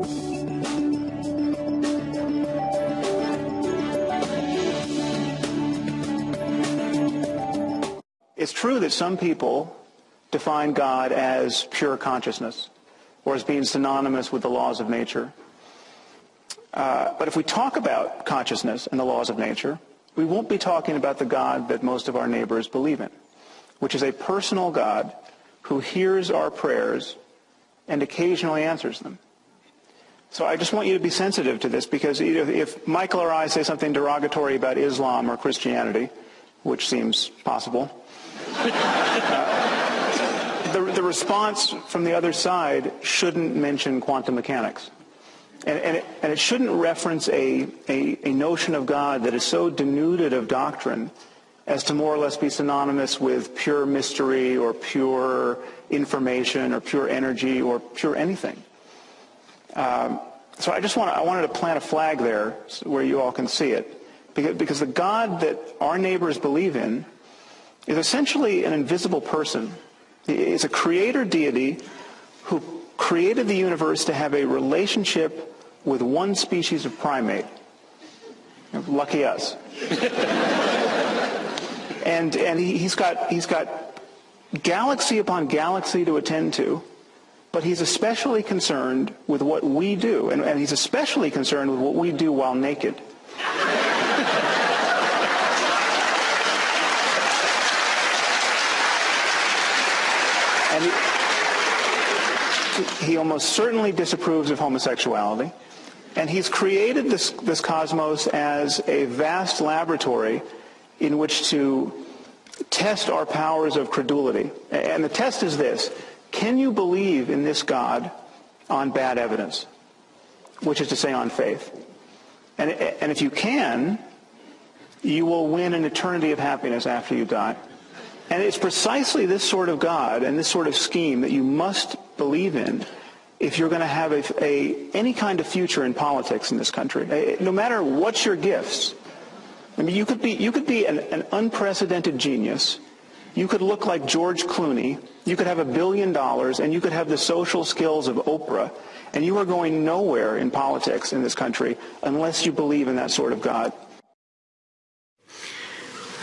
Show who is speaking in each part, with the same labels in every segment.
Speaker 1: It's true that some people define God as pure consciousness or as being synonymous with the laws of nature. Uh, but if we talk about consciousness and the laws of nature, we won't be talking about the God that most of our neighbors believe in, which is a personal God who hears our prayers and occasionally answers them. So I just want you to be sensitive to this because if Michael or I say something derogatory about Islam or Christianity, which seems possible, uh, the, the response from the other side shouldn't mention quantum mechanics. And, and, it, and it shouldn't reference a, a, a notion of God that is so denuded of doctrine as to more or less be synonymous with pure mystery or pure information or pure energy or pure anything. Um, so I just want I wanted to plant a flag there where you all can see it. Because, the God that our neighbors believe in is essentially an invisible person. He is a creator deity who created the universe to have a relationship with one species of primate. Lucky us. and and he, he's got he's got galaxy upon galaxy to attend to, but he's especially concerned with what we do, and, and he's especially concerned with what we do while naked. and he, he almost certainly disapproves of homosexuality. And he's created this, this cosmos as a vast laboratory in which to test our powers of credulity. And the test is this. Can you believe in this God on bad evidence? Which is to say on faith. And, and if you can, you will win an eternity of happiness after you die. And it's precisely this sort of God and this sort of scheme that you must believe in if you're going to have a, a, any kind of future in politics in this country. No matter what's your gifts. I mean, you could be, you could be an, an unprecedented genius. You could look like George Clooney. You could have a billion dollars, and you could have the social skills of Oprah. And you are going nowhere in politics in this country unless you believe in that sort of God.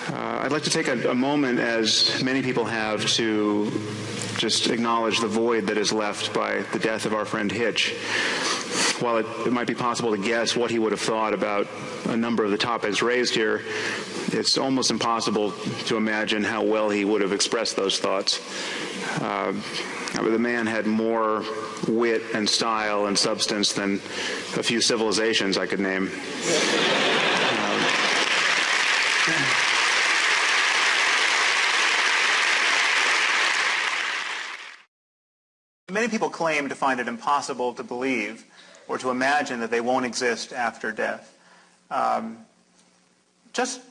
Speaker 2: Uh, I'd like to take a, a, moment, as many people have, to just acknowledge the void that is left by the death of our friend Hitch. While it, it might be possible to guess what he would have thought about a number of the topics raised here, it's almost impossible to imagine how well he would have expressed those thoughts. Uh, the man had more wit and style and substance than a few civilizations I could name.
Speaker 1: Many people claim to find it impossible to believe or to imagine that they won't exist after death. Um, just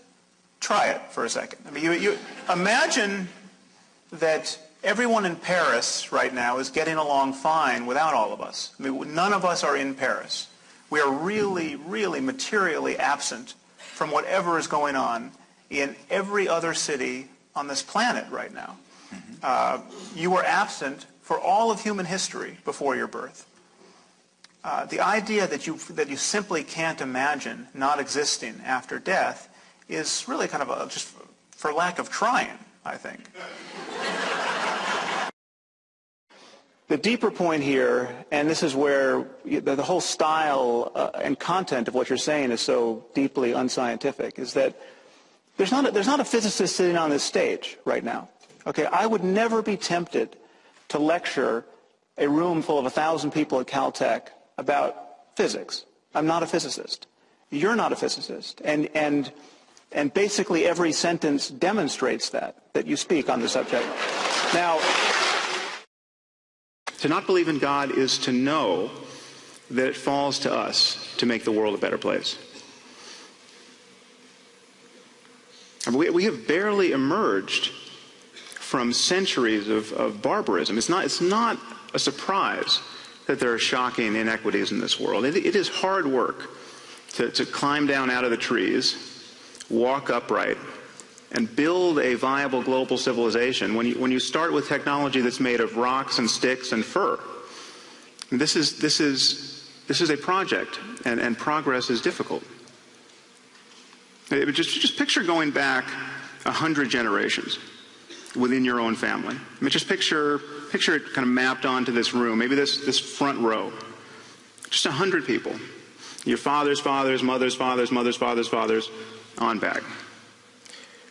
Speaker 1: try it for a second. I mean, you, you imagine that everyone in Paris right now is getting along fine without all of us. I mean, none of us are in Paris. We are really, really materially absent from whatever is going on in every other city on this planet right now. Mm-hmm. Uh, you were absent for all of human history before your birth. Uh, the idea that you, that you simply can't imagine not existing after death is really kind of a, just for lack of trying, I think. The deeper point here, and this is where the whole style uh, and content of what you're saying is so deeply unscientific, is that there's not, a, there's not a physicist sitting on this stage right now. Okay, I would never be tempted to lecture a room full of a thousand people at Caltech about physics. I'm not a physicist. You're not a physicist. And, and, and basically every sentence demonstrates that, that you speak on the subject. Now,
Speaker 2: to not believe in God is to know that it falls to us to make the world a better place. we, we have barely emerged from centuries of, of barbarism. It's not, it's not a surprise that there are shocking inequities in this world. it, it is hard work to, to climb down out of the trees, walk upright, and build a viable global civilization when you, when you start with technology that's made of rocks and sticks and fur. This is, this is this is a project, and, and progress is difficult. Just, just picture going back a hundred generations within your own family. I mean, just picture, picture it kind of mapped onto this room, maybe this, this front row. Just a hundred people. Your father's fathers, mother's fathers, mother's fathers, fathers, on back.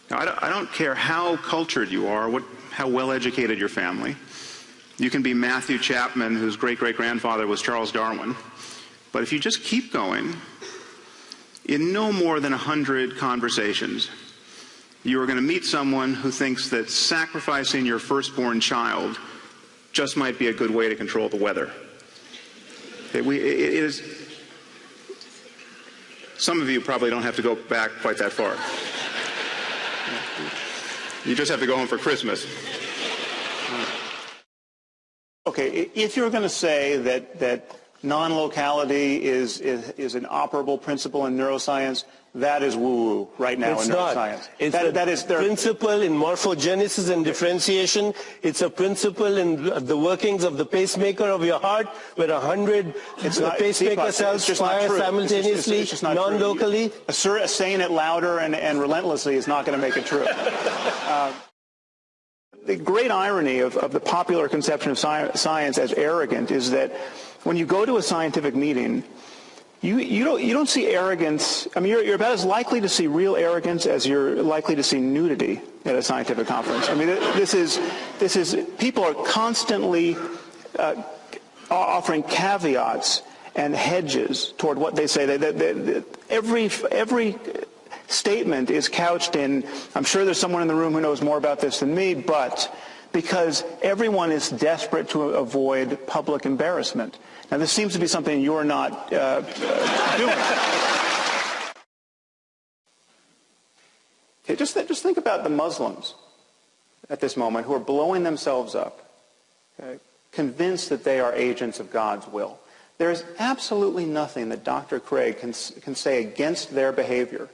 Speaker 2: Now, I don't, I don't care how cultured you are, what, how well educated your family. You can be Matthew Chapman, whose great great grandfather was Charles Darwin. But if you just keep going, in no more than a hundred conversations, you are going to meet someone who thinks that sacrificing your firstborn child just might be a good way to control the weather. It, we, it is. Some of you probably don't have to go back quite that far. You just have to go home for Christmas.
Speaker 1: Okay, if you're going to say that, that non-locality is, is, is an operable principle in neuroscience, that is woo-woo right now
Speaker 3: it's
Speaker 1: in
Speaker 3: not.
Speaker 1: neuroscience.
Speaker 3: It's
Speaker 1: that,
Speaker 3: a
Speaker 1: that is there.
Speaker 3: principle in morphogenesis and differentiation. It's a principle in the workings of the pacemaker of your heart, where a hundred pacemaker cells
Speaker 1: it's just not
Speaker 3: fire. Simultaneously,
Speaker 1: it's just not
Speaker 3: non-locally.
Speaker 1: Saying it louder and, and relentlessly is not going to make it true. Uh, the great irony of, of the popular conception of sci- science as arrogant is that when you go to a scientific meeting, you, you, don't, you don't see arrogance. I mean, you're, you're about as likely to see real arrogance as you're likely to see nudity at a scientific conference. I mean, this is, this is people are constantly uh, offering caveats and hedges toward what they say. They, they, they, every, every statement is couched in, I'm sure there's someone in the room who knows more about this than me, but because everyone is desperate to avoid public embarrassment. Now, this seems to be something you're not uh, uh, doing. Okay, just, th- just think about the Muslims at this moment who are blowing themselves up, okay, convinced that they are agents of God's will. There is absolutely nothing that Dr. Craig can, can say against their behavior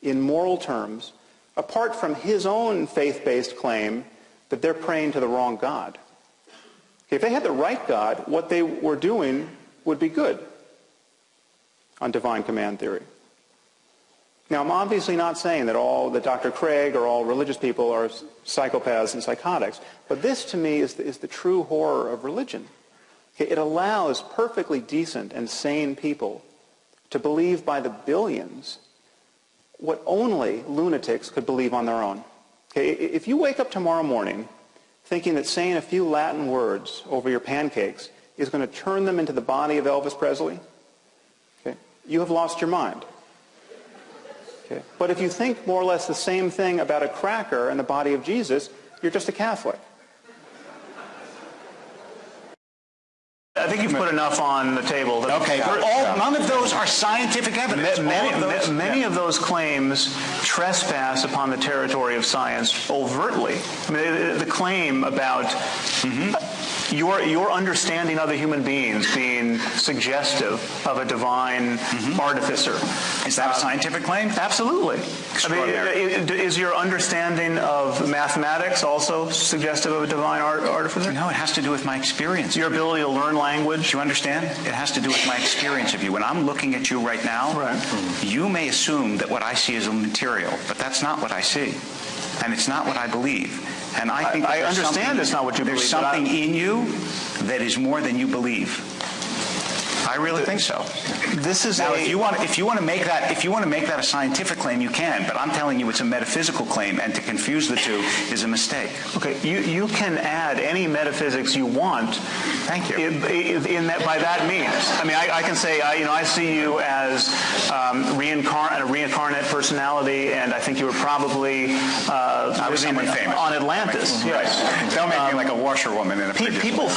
Speaker 1: in moral terms, apart from his own faith-based claim that they're praying to the wrong God. If they had the right God, what they were doing would be good on divine command theory. Now, I'm obviously not saying that all that Dr. Craig or all religious people are psychopaths and psychotics, but this to me is the, is the true horror of religion. It allows perfectly decent and sane people to believe by the billions what only lunatics could believe on their own. Okay, if you wake up tomorrow morning thinking that saying a few Latin words over your pancakes is going to turn them into the body of Elvis Presley, okay, you have lost your mind. Okay. But if you think more or less the same thing about a cracker and the body of Jesus, you're just a Catholic. I think you've put enough on the table.
Speaker 4: That, Okay, but all, none of those are scientific evidence.
Speaker 1: Many,
Speaker 4: All of those-
Speaker 1: many of those claims trespass upon the territory of science overtly. I mean, the, claim about
Speaker 4: Mm-hmm.
Speaker 1: Your your understanding other human beings being suggestive of a divine artificer.
Speaker 4: Mm-hmm. Is that a scientific claim?
Speaker 1: Absolutely. I mean,
Speaker 4: Extraordinary.
Speaker 1: i- i- is your understanding of mathematics also suggestive of a divine art, artificer?
Speaker 4: No, it has to do with my experience.
Speaker 1: Your ability to learn language.
Speaker 4: You understand? It has to do with my experience of you. When I'm looking at you right now,
Speaker 1: Right.
Speaker 4: you may assume that what I see is a material, but that's not what I see. And it's not what I believe. And I think
Speaker 1: I- I understand it's not what you
Speaker 4: There's
Speaker 1: believe, I-
Speaker 4: something in you that is more than you believe. I really think so.
Speaker 1: This is
Speaker 4: Now,
Speaker 1: a,
Speaker 4: if you want, if you want to make that, if you want to make that a scientific claim, you can. But I'm telling you, it's a metaphysical claim, and to confuse the two is a mistake.
Speaker 1: Okay, you, you can add any metaphysics you want.
Speaker 4: Thank you.
Speaker 1: In, in- that, by that means, I mean, I, I can say, I, you know, I see you as um, reincarn- a reincarnate personality, and I think you were probably uh,
Speaker 4: I was someone famous.
Speaker 1: on Atlantis. Yes. Um,
Speaker 4: Don't make me like a washerwoman in a
Speaker 1: Pe- People,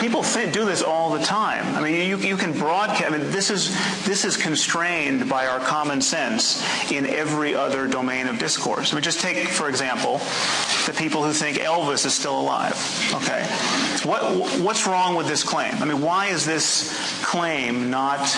Speaker 1: people think, do this all the time. I mean, you, you can broadcast. I mean, this is this is constrained by our common sense in every other domain of discourse. I mean, just take, for example, the people who think Elvis is still alive. Okay, what what's wrong with this claim? I mean, why is this claim not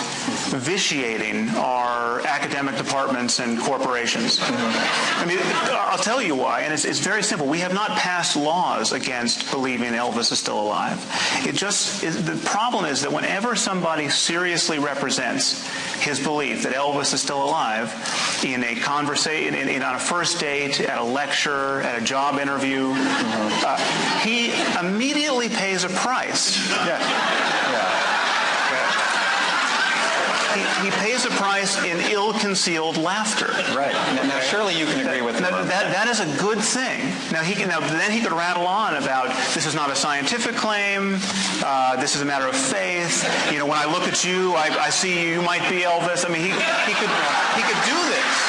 Speaker 1: vitiating our academic departments and corporations? I mean, I'll tell you why, and it's, it's very simple. We have not passed laws against believing Elvis is still alive. It just is, the problem is that whenever somebody seriously represents his belief that Elvis is still alive in a conversation, in, in, on a first date, at a lecture, at a job interview, uh, he immediately pays a price.
Speaker 4: Yeah. Yeah.
Speaker 1: He, he, pays a price in ill-concealed laughter.
Speaker 4: Right. Now, surely you can agree with
Speaker 1: that, that, that is a good thing. Now he can. Now then he could rattle on about this is not a scientific claim. Uh, this is a matter of faith. You know, when I look at you, I, I see you might be Elvis. I mean, he he could he could do this.